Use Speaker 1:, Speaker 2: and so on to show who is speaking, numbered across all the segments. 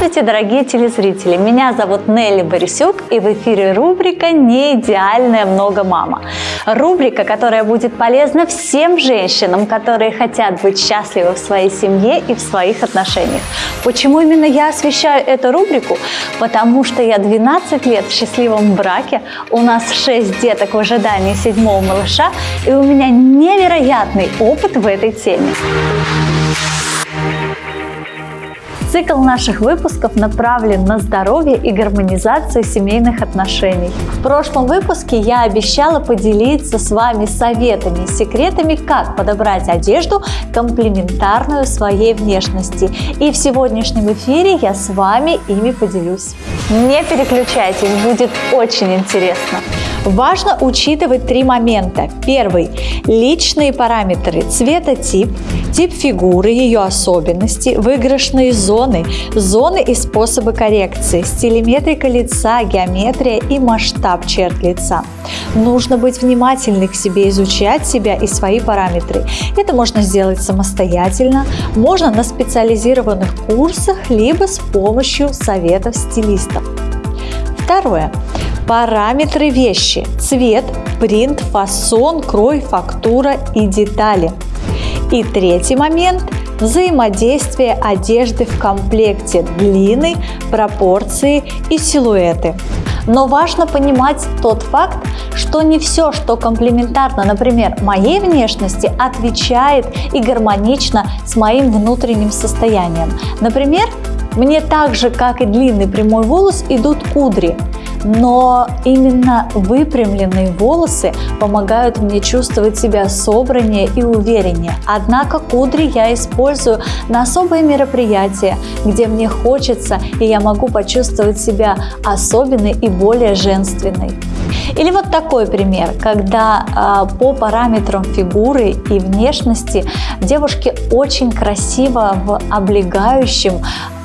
Speaker 1: Здравствуйте, дорогие телезрители! Меня зовут Нелли Борисюк, и в эфире рубрика «Не идеальная много мама». Рубрика, которая будет полезна всем женщинам, которые хотят быть счастливы в своей семье и в своих отношениях. Почему именно я освещаю эту рубрику? Потому что я 12 лет в счастливом браке, у нас 6 деток в ожидании седьмого малыша, и у меня невероятный опыт в этой теме. Цикл наших выпусков направлен на здоровье и гармонизацию семейных отношений. В прошлом выпуске я обещала поделиться с вами советами и секретами, как подобрать одежду, комплементарную своей внешности. И в сегодняшнем эфире я с вами ими поделюсь. Не переключайтесь, будет очень интересно. Важно учитывать три момента. Первый – личные параметры, цветотип, тип фигуры, ее особенности, выигрышные зоны, зоны и способы коррекции, стилеметрика лица, геометрия и масштаб черт лица. Нужно быть внимательны к себе, изучать себя и свои параметры. Это можно сделать самостоятельно, можно на специализированных курсах, либо с помощью советов стилистов. Второе. Параметры вещи. Цвет, принт, фасон, крой, фактура и детали. И третий момент – взаимодействие одежды в комплекте, длины, пропорции и силуэты. Но важно понимать тот факт, что не все, что комплементарно, например, моей внешности, отвечает и гармонично с моим внутренним состоянием. Например, мне так же, как и длинный прямой волос, идут кудри – но именно выпрямленные волосы помогают мне чувствовать себя собраннее и увереннее. Однако кудри я использую на особые мероприятия, где мне хочется и я могу почувствовать себя особенной и более женственной. Или вот такой пример, когда э, по параметрам фигуры и внешности девушке очень красиво в облегающем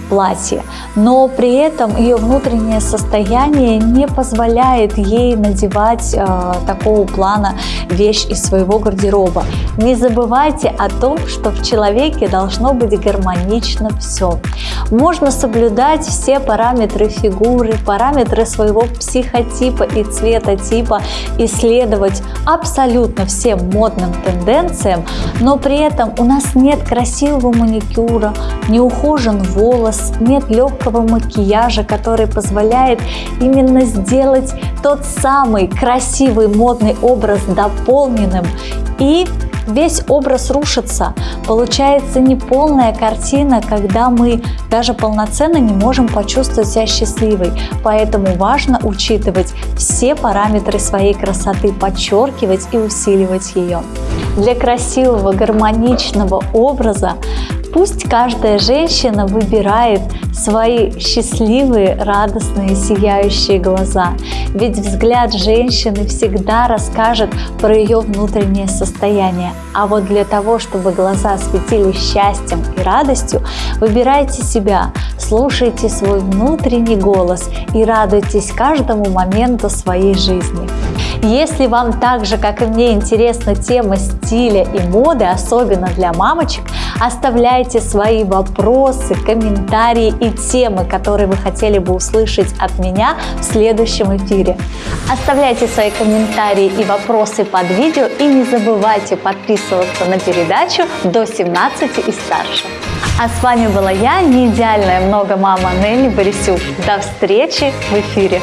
Speaker 1: платье, но при этом ее внутреннее состояние не позволяет ей надевать э, такого плана вещь из своего гардероба. Не забывайте о том, что в человеке должно быть гармонично все. Можно соблюдать все параметры фигуры, параметры своего психотипа и цветотипа, исследовать абсолютно всем модным тенденциям, но при этом у нас нет красивого маникюра, не ухожен волос, вас нет легкого макияжа, который позволяет именно сделать тот самый красивый модный образ дополненным и весь образ рушится. Получается неполная картина, когда мы даже полноценно не можем почувствовать себя счастливой. Поэтому важно учитывать все параметры своей красоты, подчеркивать и усиливать ее. Для красивого, гармоничного образа Пусть каждая женщина выбирает свои счастливые, радостные, сияющие глаза. Ведь взгляд женщины всегда расскажет про ее внутреннее состояние. А вот для того, чтобы глаза светились счастьем и радостью, выбирайте себя, слушайте свой внутренний голос и радуйтесь каждому моменту своей жизни. Если вам так же, как и мне, интересна тема стиля и моды, особенно для мамочек, оставляйте свои вопросы, комментарии и темы, которые вы хотели бы услышать от меня в следующем эфире. Оставляйте свои комментарии и вопросы под видео и не забывайте подписываться на передачу до 17 и старше. А с вами была я, не идеальная много мама Нелли Борисюк. До встречи в эфире!